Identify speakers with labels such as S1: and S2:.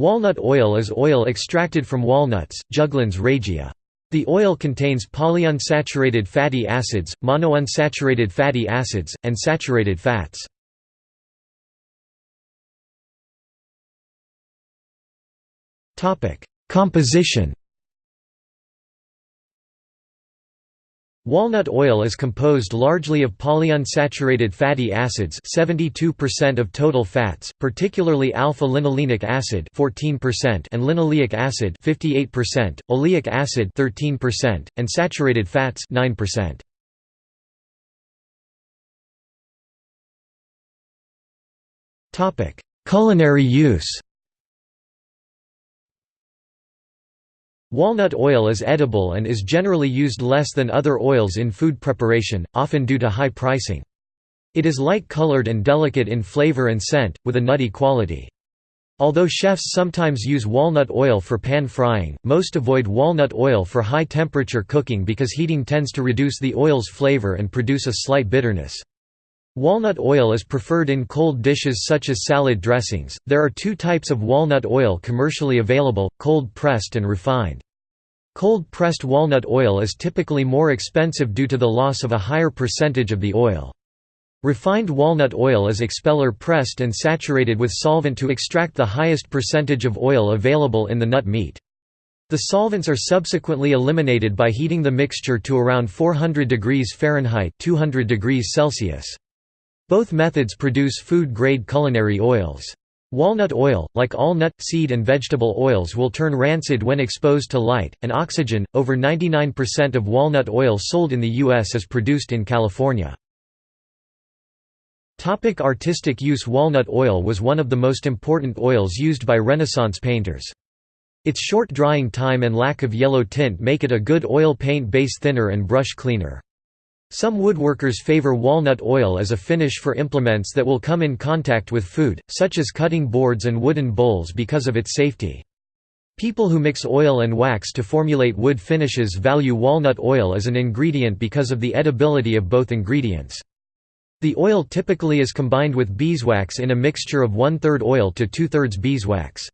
S1: Walnut oil is oil extracted from walnuts, Juglans regia. The oil contains polyunsaturated fatty acids, monounsaturated fatty acids, and saturated fats. Composition Walnut oil is composed largely of polyunsaturated fatty acids 72% of total fats, particularly alpha-linolenic acid 14% and linoleic acid 58%, oleic acid 13%, and saturated fats 9%. Culinary use Walnut oil is edible and is generally used less than other oils in food preparation, often due to high pricing. It is light-colored and delicate in flavor and scent, with a nutty quality. Although chefs sometimes use walnut oil for pan frying, most avoid walnut oil for high-temperature cooking because heating tends to reduce the oil's flavor and produce a slight bitterness. Walnut oil is preferred in cold dishes such as salad dressings. There are two types of walnut oil commercially available cold pressed and refined. Cold pressed walnut oil is typically more expensive due to the loss of a higher percentage of the oil. Refined walnut oil is expeller pressed and saturated with solvent to extract the highest percentage of oil available in the nut meat. The solvents are subsequently eliminated by heating the mixture to around 400 degrees Fahrenheit 200 degrees Celsius. Both methods produce food-grade culinary oils. Walnut oil, like all nut, seed and vegetable oils will turn rancid when exposed to light, and oxygen. Over 99% of walnut oil sold in the U.S. is produced in California. Topic artistic use Walnut oil was one of the most important oils used by Renaissance painters. Its short drying time and lack of yellow tint make it a good oil paint base thinner and brush cleaner. Some woodworkers favor walnut oil as a finish for implements that will come in contact with food, such as cutting boards and wooden bowls because of its safety. People who mix oil and wax to formulate wood finishes value walnut oil as an ingredient because of the edibility of both ingredients. The oil typically is combined with beeswax in a mixture of one-third oil to two-thirds beeswax.